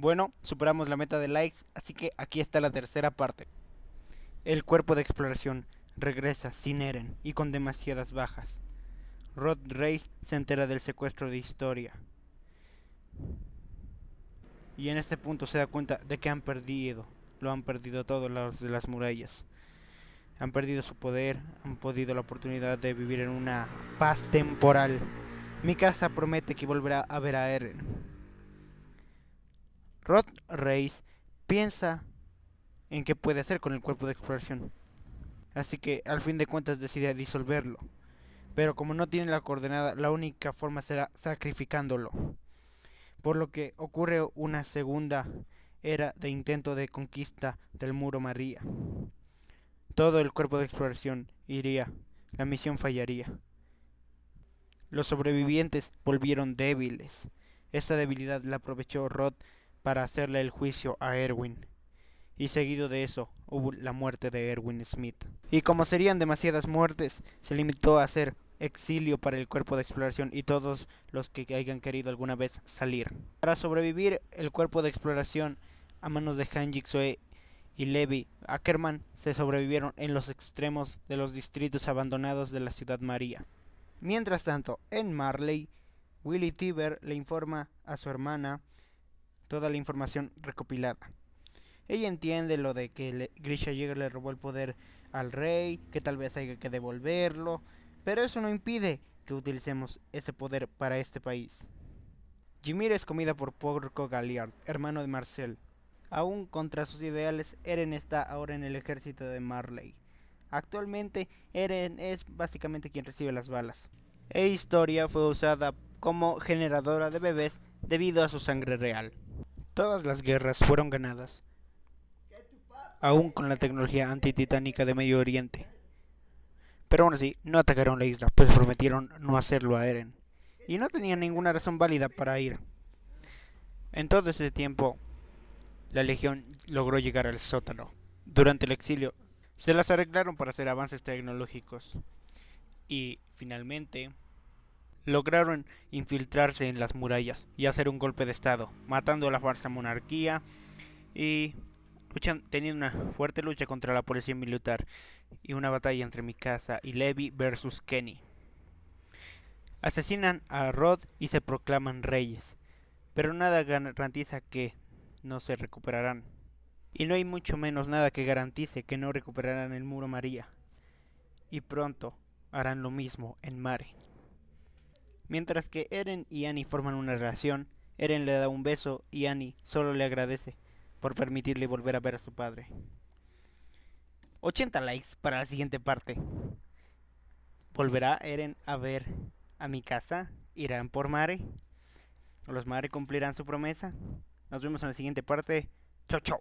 Bueno, superamos la meta de likes, así que aquí está la tercera parte. El cuerpo de exploración regresa sin Eren y con demasiadas bajas. Rod Race se entera del secuestro de Historia. Y en este punto se da cuenta de que han perdido, lo han perdido todos los de las murallas. Han perdido su poder, han perdido la oportunidad de vivir en una paz temporal. Mi casa promete que volverá a ver a Eren. Rod Reis piensa en qué puede hacer con el cuerpo de exploración. Así que al fin de cuentas decide disolverlo. Pero como no tiene la coordenada, la única forma será sacrificándolo. Por lo que ocurre una segunda era de intento de conquista del muro María. Todo el cuerpo de exploración iría, la misión fallaría. Los sobrevivientes volvieron débiles. Esta debilidad la aprovechó Rod para hacerle el juicio a Erwin. Y seguido de eso hubo la muerte de Erwin Smith. Y como serían demasiadas muertes, se limitó a hacer exilio para el cuerpo de exploración y todos los que hayan querido alguna vez salir. Para sobrevivir el cuerpo de exploración a manos de Han Jigsaw y Levi Ackerman se sobrevivieron en los extremos de los distritos abandonados de la ciudad María. Mientras tanto, en Marley, Willy Tiber le informa a su hermana toda la información recopilada. Ella entiende lo de que Grisha Jäger le robó el poder al rey, que tal vez haya que devolverlo, pero eso no impide que utilicemos ese poder para este país. Jimir es comida por Porco Galliard, hermano de Marcel. Aún contra sus ideales, Eren está ahora en el ejército de Marley. Actualmente, Eren es básicamente quien recibe las balas. E Historia fue usada como generadora de bebés debido a su sangre real. Todas las guerras fueron ganadas, aún con la tecnología antititánica de Medio Oriente. Pero aún así, no atacaron la isla, pues prometieron no hacerlo a Eren. Y no tenían ninguna razón válida para ir. En todo ese tiempo, la Legión logró llegar al sótano. Durante el exilio, se las arreglaron para hacer avances tecnológicos. Y, finalmente, lograron infiltrarse en las murallas y hacer un golpe de estado, matando a la falsa monarquía y luchan, teniendo una fuerte lucha contra la policía militar y una batalla entre Mikasa y Levi versus Kenny. Asesinan a Rod y se proclaman reyes, pero nada garantiza que no se recuperarán. Y no hay mucho menos nada que garantice que no recuperarán el muro María. Y pronto harán lo mismo en Mare. Mientras que Eren y Annie forman una relación, Eren le da un beso y Annie solo le agradece por permitirle volver a ver a su padre. 80 likes para la siguiente parte. ¿Volverá Eren a ver a mi casa? ¿Irán por Mare? ¿Los Mare cumplirán su promesa? Nos vemos en la siguiente parte. Chao, chao.